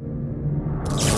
you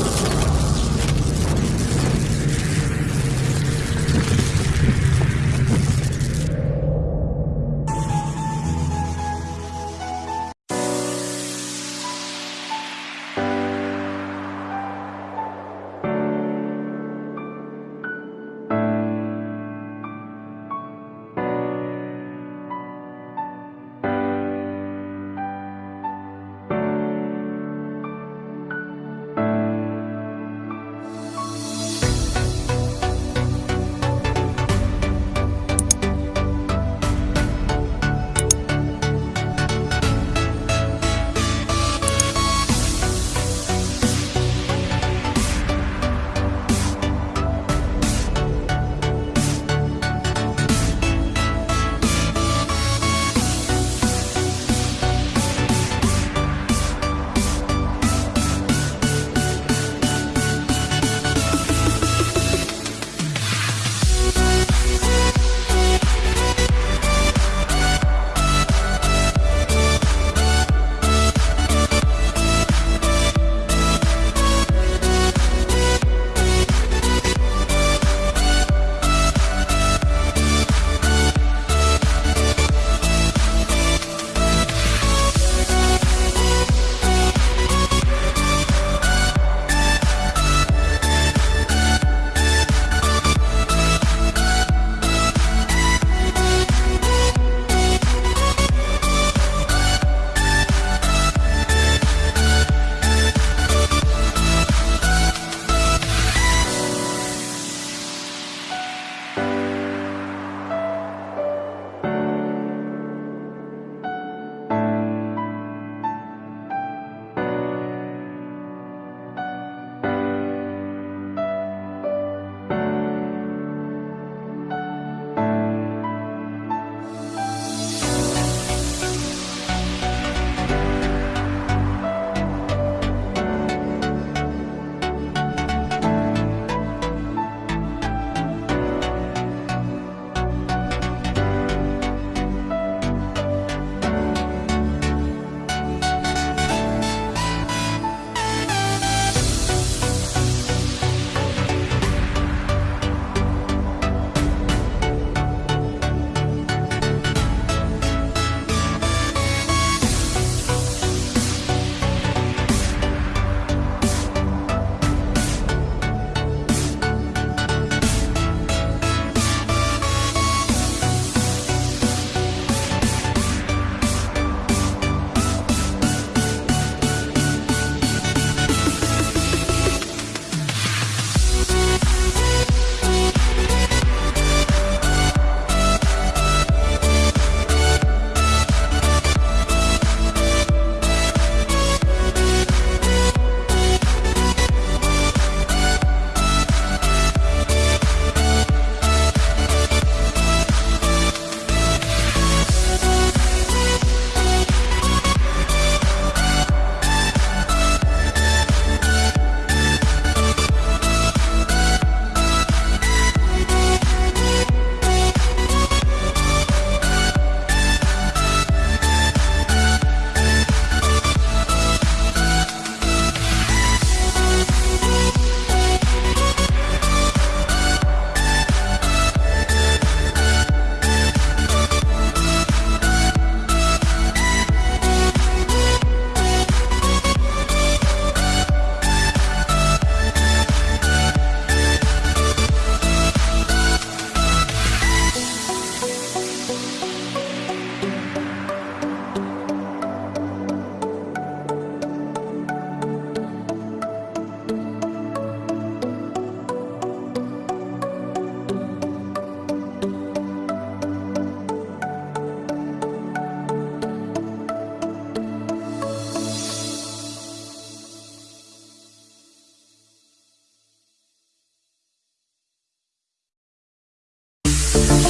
Thank